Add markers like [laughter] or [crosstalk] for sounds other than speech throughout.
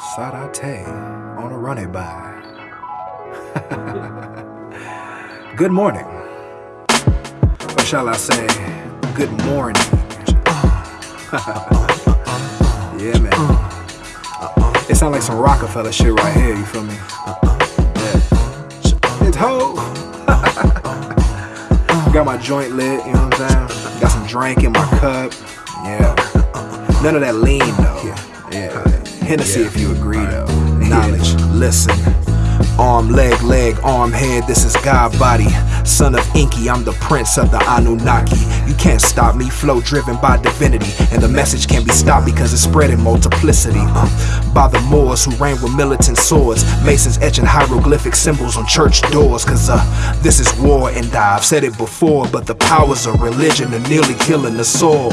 Sarate on a running by. [laughs] good morning. Or shall I say, good morning. [laughs] yeah, man. It sounds like some Rockefeller shit right here, you feel me? Yeah. It's ho! [laughs] Got my joint lit, you know what I'm saying? Got some drink in my cup. Yeah. None of that lean though. Yeah. Yeah. Hennessy if you agree though. Knowledge, listen. Arm, leg, leg, arm, head, this is God body. Son of Enki, I'm the prince of the Anunnaki. You can't stop me, flow driven by divinity. And the message can't be stopped because it's spread in multiplicity. Uh, by the Moors who reign with militant swords. Masons etching hieroglyphic symbols on church doors. Cause uh, this is war, and I've said it before. But the powers of religion are nearly killing the soul.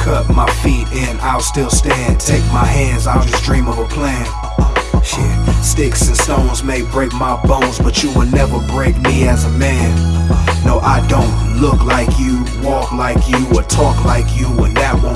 Cut my feet in, I'll still stand. Take my hands, I'll just dream of a plan. Shit, sticks and stones may break my bones, but you will never break me as a man. No, I don't look like you, walk like you, or talk like you, and that won't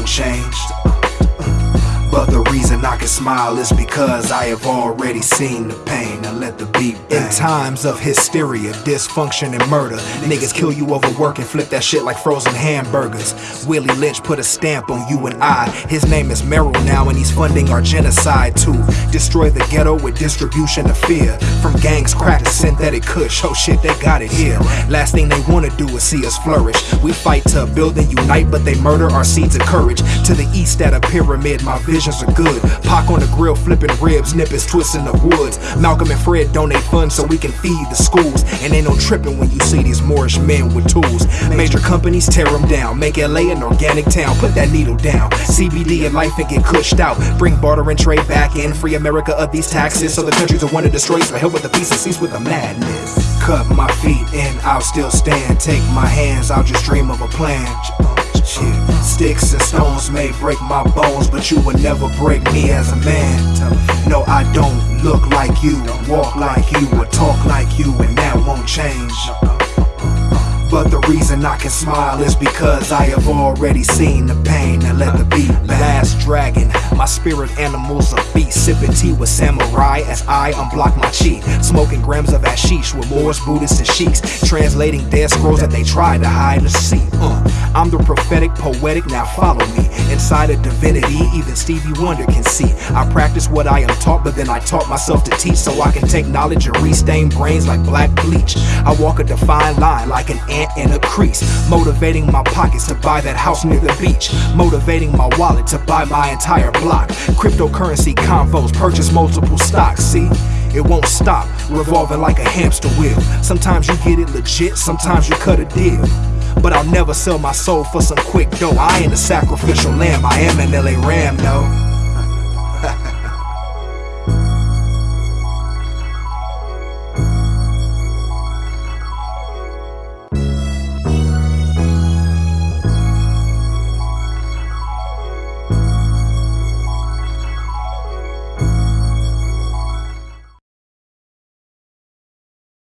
can smile is because I have already seen the pain. Now let the beat bang. In times of hysteria, dysfunction, and murder, niggas kill you over work and flip that shit like frozen hamburgers. Willie Lynch put a stamp on you and I. His name is Merrill now, and he's funding our genocide to destroy the ghetto with distribution of fear. From gangs, crack to synthetic kush. Oh shit, they got it here. Last thing they wanna do is see us flourish. We fight to build and unite, but they murder our seeds of courage. To the east at a pyramid, my visions are good. Pac on the grill, flipping ribs, nippers, twisting the woods. Malcolm and Fred donate funds so we can feed the schools. And ain't no tripping when you see these Moorish men with tools. Major companies tear them down, make LA an organic town. Put that needle down. CBD and life and get cushed out. Bring barter and trade back in. Free America of these taxes so the countries are want to destroy. So help with the peace and cease with the madness. Cut my feet and I'll still stand. Take my hands, I'll just dream of a plan. Sticks and stones may break my bones, but you will never break me as a man. No, I don't look like you, walk like you, or talk like you, and that won't change. But the reason I can smile is because I have already seen the pain. Now let the beat last dragon. My spirit animals are beast. Sipping tea with samurai as I unblock my chi. Smoking grams of hashish with Moors, Buddhists, and sheiks. Translating dead scrolls that they tried to hide the sea. Uh, I'm the prophetic, poetic, now follow me. Inside of divinity, even Stevie Wonder can see. I practice what I am taught, but then I taught myself to teach so I can take knowledge and restain brains like black bleach. I walk a defined line like an ant in a crease. Motivating my pockets to buy that house near the beach. Motivating my wallet to buy my entire block. Cryptocurrency convos, purchase multiple stocks. See? It won't stop, revolving like a hamster wheel. Sometimes you get it legit, sometimes you cut a deal. But I'll never sell my soul for some quick dough. I ain't a sacrificial lamb, I am an LA Ram, no.